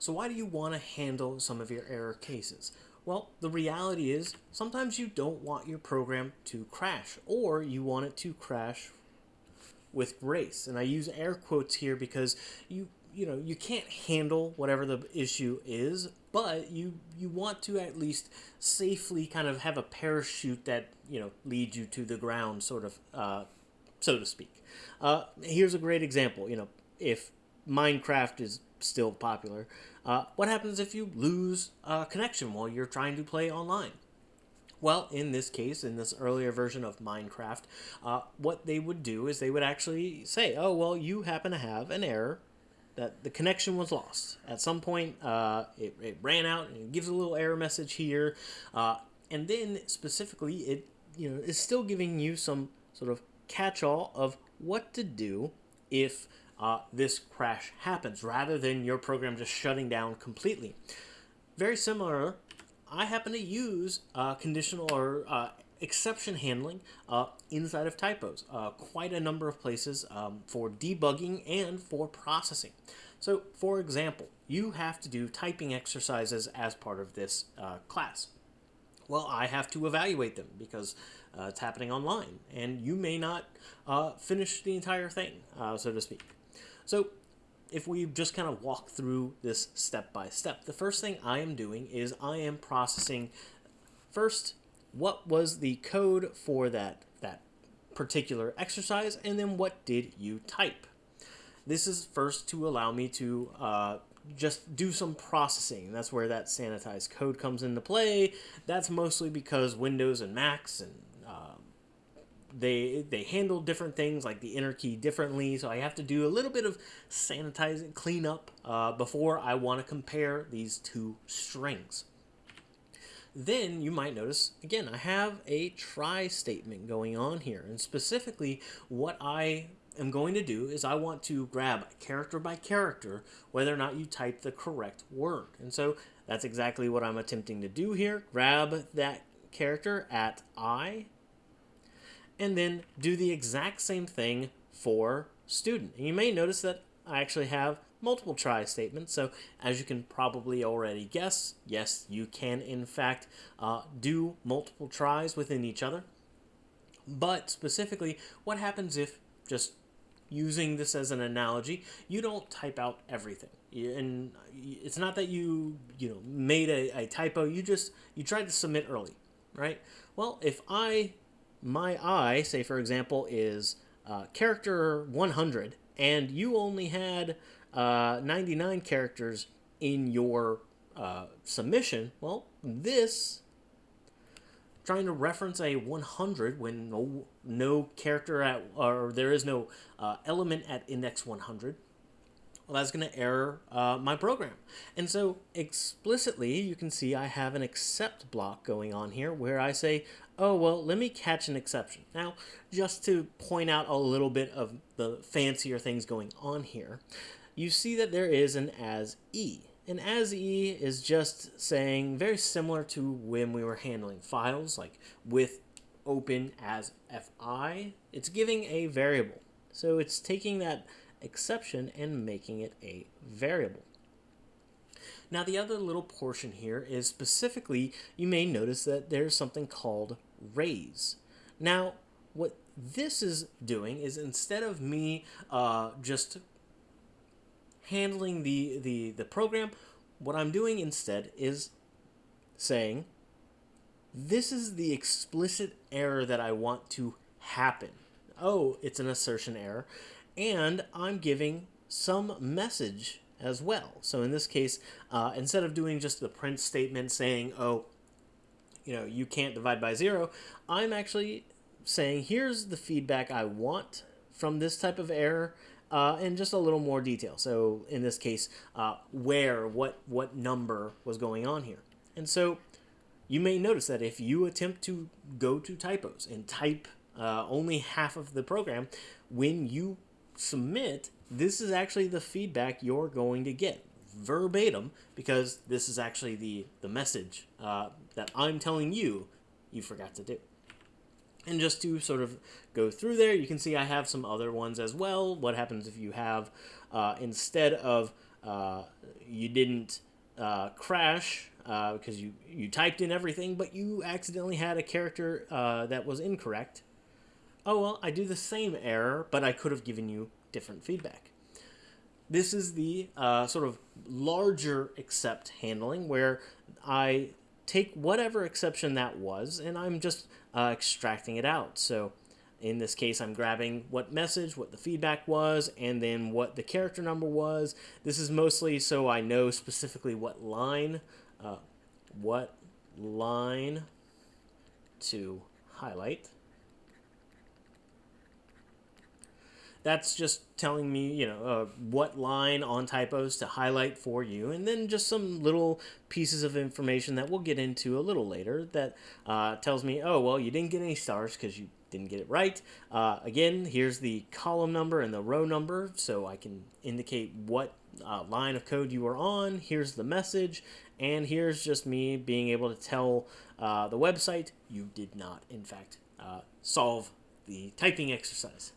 So why do you want to handle some of your error cases? Well, the reality is sometimes you don't want your program to crash or you want it to crash with grace. And I use air quotes here because you you know, you can't handle whatever the issue is, but you you want to at least safely kind of have a parachute that, you know, leads you to the ground sort of uh, so to speak. Uh, here's a great example, you know, if Minecraft is still popular, uh, what happens if you lose a connection while you're trying to play online? Well, in this case, in this earlier version of Minecraft, uh, what they would do is they would actually say, oh, well, you happen to have an error that the connection was lost. At some point, uh, it, it ran out and it gives a little error message here. Uh, and then specifically, it you know is still giving you some sort of catch-all of what to do if uh, this crash happens, rather than your program just shutting down completely. Very similar, I happen to use uh, conditional or uh, exception handling uh, inside of typos, uh, quite a number of places um, for debugging and for processing. So, for example, you have to do typing exercises as part of this uh, class. Well, I have to evaluate them because uh, it's happening online, and you may not uh, finish the entire thing, uh, so to speak. So if we just kind of walk through this step by step, the first thing I am doing is I am processing first what was the code for that that particular exercise, and then what did you type. This is first to allow me to uh, just do some processing. That's where that sanitized code comes into play. That's mostly because Windows and Macs and they they handle different things like the enter key differently. So i have to do a little bit of sanitizing cleanup uh, before i want to compare these two strings. Then you might notice again i have a try statement going on here and specifically what i am going to do is i want to grab character by character whether or not you type the correct word. And so that's exactly what i'm attempting to do here. Grab that character at i and then do the exact same thing for student. And you may notice that I actually have multiple try statements. So as you can probably already guess, yes, you can in fact uh, do multiple tries within each other. But specifically, what happens if just using this as an analogy, you don't type out everything. And it's not that you, you know, made a, a typo, you just, you tried to submit early, right? Well, if I my I, say for example, is uh, character 100, and you only had uh, 99 characters in your uh, submission, well, this trying to reference a 100 when no, no character at or there is no uh, element at index 100 well that's going to error uh, my program and so explicitly you can see I have an except block going on here where I say oh, well, let me catch an exception. Now, just to point out a little bit of the fancier things going on here, you see that there is an as e. And as e is just saying very similar to when we were handling files, like with open as fi, it's giving a variable. So it's taking that exception and making it a variable. Now the other little portion here is specifically, you may notice that there's something called raise. Now, what this is doing is instead of me uh, just handling the, the, the program, what I'm doing instead is saying, this is the explicit error that I want to happen. Oh, it's an assertion error. And I'm giving some message as well. So in this case, uh, instead of doing just the print statement saying, oh, you know, you can't divide by zero, I'm actually saying here's the feedback I want from this type of error uh, in just a little more detail. So in this case, uh, where, what, what number was going on here. And so you may notice that if you attempt to go to typos and type uh, only half of the program, when you submit, this is actually the feedback you're going to get verbatim because this is actually the, the message uh, that I'm telling you you forgot to do. And just to sort of go through there, you can see I have some other ones as well. What happens if you have, uh, instead of uh, you didn't uh, crash uh, because you, you typed in everything, but you accidentally had a character uh, that was incorrect. Oh well, I do the same error, but I could have given you different feedback. This is the uh, sort of larger except handling where I take whatever exception that was and I'm just uh, extracting it out. So in this case, I'm grabbing what message, what the feedback was, and then what the character number was. This is mostly so I know specifically what line, uh, what line to highlight. That's just telling me, you know, uh, what line on typos to highlight for you, and then just some little pieces of information that we'll get into a little later that uh, tells me, oh, well, you didn't get any stars because you didn't get it right. Uh, again, here's the column number and the row number, so I can indicate what uh, line of code you are on. Here's the message, and here's just me being able to tell uh, the website you did not, in fact, uh, solve the typing exercise.